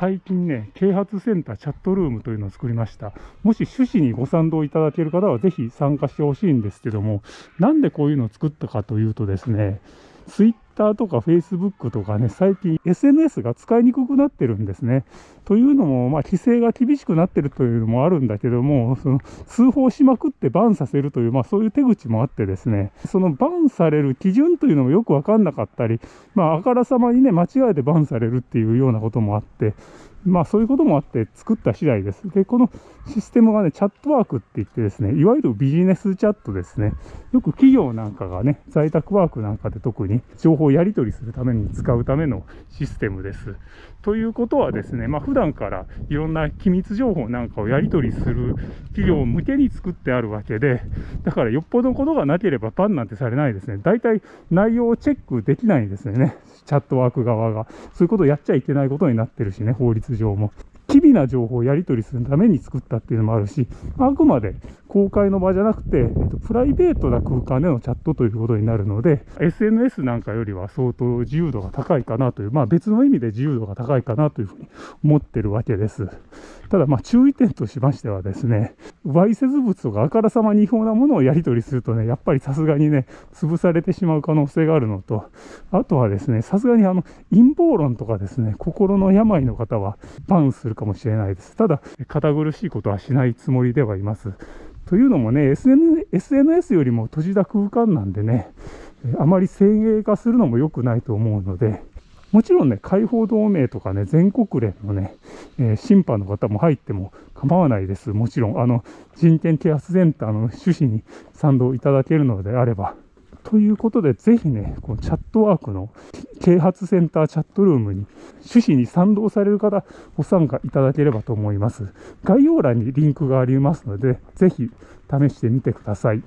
最近ね、啓発センターチャットルームというのを作りました。もし趣旨にご賛同いただける方はぜひ参加してほしいんですけども、なんでこういうのを作ったかというとですね、ツイッターとか Facebook とかね、最近 SNS が使いにくくなってるんですね。というのも、まあ、規制が厳しくなってるというのもあるんだけども、その通報しまくってバンさせるという、まあ、そういう手口もあってですね、そのバンされる基準というのもよくわかんなかったり、まあ、あからさまにね、間違えてバンされるっていうようなこともあって、まあそういうこともあって作った次第です。で、このシステムがね、チャットワークって言ってですね、いわゆるビジネスチャットですね。よく企業なんかがね、在宅ワークなんかで特に情報をやり取りするために使うためのシステムです。ということはですね、まあ普段からいろんな機密情報なんかをやり取りする企業向けに作ってあるわけで、だからよっぽどことがなければパンなんてされないですね。大体内容をチェックできないんですよね。チャットワーク側が。そういうことをやっちゃいけないことになってるしね、法律上も。機微な情報をやり取りするために作ったっていうのもあるし、あくまで公開の場じゃなくて、えっと、プライベートな空間でのチャットということになるので、SNS なんかよりは相当自由度が高いかなという、まあ別の意味で自由度が高いかなというふうに思ってるわけです。ただ、まあ注意点としましてはですね、わいせつ物とかあからさまに違法なものをやり取りするとね、やっぱりさすがにね、潰されてしまう可能性があるのと、あとはですね、さすがにあの陰謀論とかですね、心の病の方はバンするかもしれないです。ただ、堅苦しいことはしないつもりではいます。というのもね、SN、SNS よりも閉じた空間なんでね、あまり先鋭化するのも良くないと思うので、もちろんね、解放同盟とかね、全国連のね、えー、審判の方も入っても構わないです。もちろん、あの、人権啓発センターの趣旨に賛同いただけるのであれば、ということで、ぜひね、このチャットワークの啓発センターチャットルームに趣旨に賛同される方、ご参加いただければと思います。概要欄にリンクがありますので、ぜひ試してみてください。